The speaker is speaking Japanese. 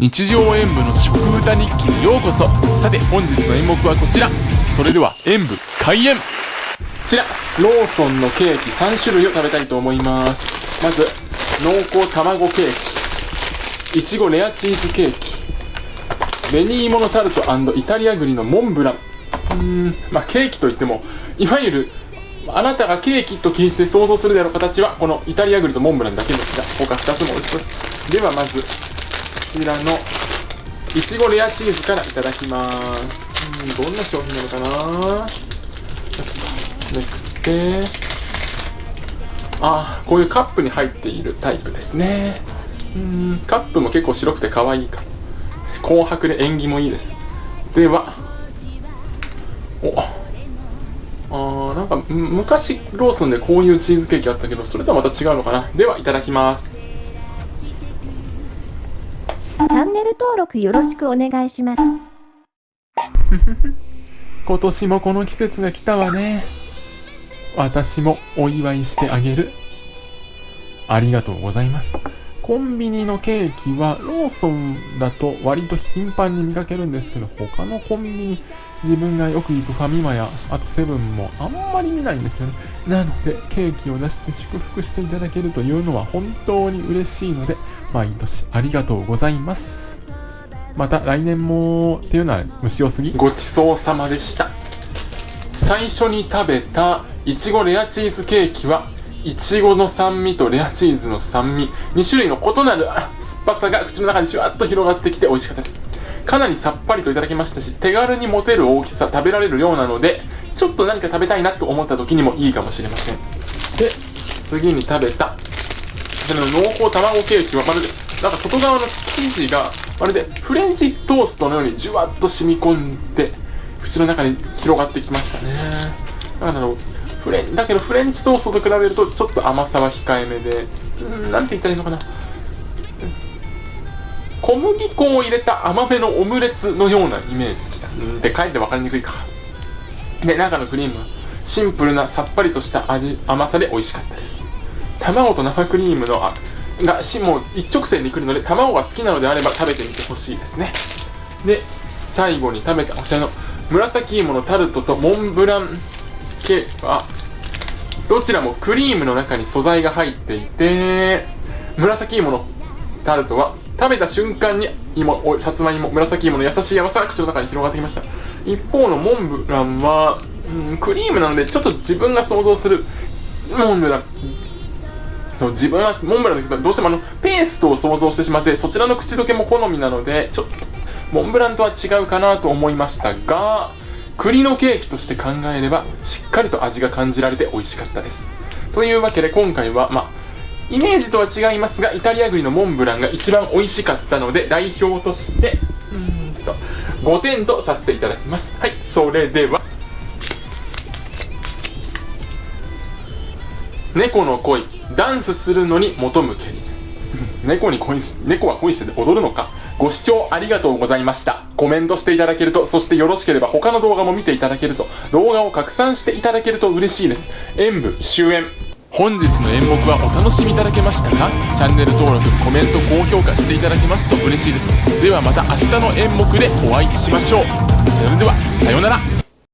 日常演舞の食歌日記にようこそ。さて本日の演目はこちら。それでは演舞開演。こちらローソンのケーキ3種類を食べたいと思います。まず濃厚卵ケーキ。いちごレアチーズケーキ。紅芋のタルトイタリア栗のモンブラン。うーんまあケーキといってもいわゆるあなたがケーキと聞いて想像するであろう形はこのイタリア栗とモンブランだけですが他2つも美味しそうです。ではまずちらのいちごレアチーズからいただきます。うんどんな商品なのかな？めくってあこういうカップに入っているタイプですね。うんカップも結構白くて可愛いか。紅白で縁起もいいです。ではおあーなんか昔ローソンでこういうチーズケーキあったけどそれとはまた違うのかな？ではいただきます。チャンネル登録よろしくお願いします。今年もこの季節が来たわね。私もお祝いしてあげる。ありがとうございます。コンビニのケーキはローソンだと割と頻繁に見かけるんですけど他のコンビニ自分がよく行くファミマやあとセブンもあんまり見ないんですよね。なのでケーキを出して祝福していただけるというのは本当に嬉しいので毎年ありがとうございます。また来年もっていうのは虫を過ぎ。ごちそうさまでした。最初に食べたいちごレアチーズケーキはいちごの酸味とレアチーズの酸味2種類の異なる酸っぱさが口の中にじゅわっと広がってきて美味しかったです。かなりさっぱりといただきましたし手軽に持てる大きさ食べられるようなのでちょっと何か食べたいなと思った時にもいいかもしれません。で次に食べた。こちらの濃厚卵ケーキはまるでなんか外側の生地がまるでフレンチトーストのようにじゅわっと染み込んで口の中に広がってきましたね。だからフレンだけどフレンチトーストと比べるとちょっと甘さは控えめでうんなんて言ったらいいのかな小麦粉を入れた甘めのオムレツのようなイメージでした。で、かえって分かりにくいか。で、中のクリームはシンプルなさっぱりとした味、甘さで美味しかったです。卵と生クリームのあがしも一直線に来るので、卵が好きなのであれば食べてみてほしいですね。で、最後に食べたこちらの紫芋のタルトとモンブランケーは、どちらもクリームの中に素材が入っていて、紫芋のタルトは食べた瞬間に芋さつまいも紫芋の優しい甘さが口の中に広がってきました一方のモンブランは、うん、クリームなのでちょっと自分が想像するモンブラン自分はモンブランだけどどうしてもあのペーストを想像してしまってそちらの口どけも好みなのでちょっとモンブランとは違うかなと思いましたが栗のケーキとして考えればしっかりと味が感じられて美味しかったですというわけで今回はまあイメージとは違いますがイタリア栗のモンブランが一番美味しかったので代表としてうん。と5点とさせていただきます。はいそれでは。猫の恋。ダンスするのに求むけり。猫に恋し猫は恋して踊るのか。ご視聴ありがとうございました。コメントしていただけるとそしてよろしければ他の動画も見ていただけると動画を拡散していただけると嬉しいです。演舞終演本日の演目はお楽しみいただけましたか？チャンネル登録コメント高評価していただけますと嬉しいです。ではまた明日の演目でお会いしましょう。それではさようなら。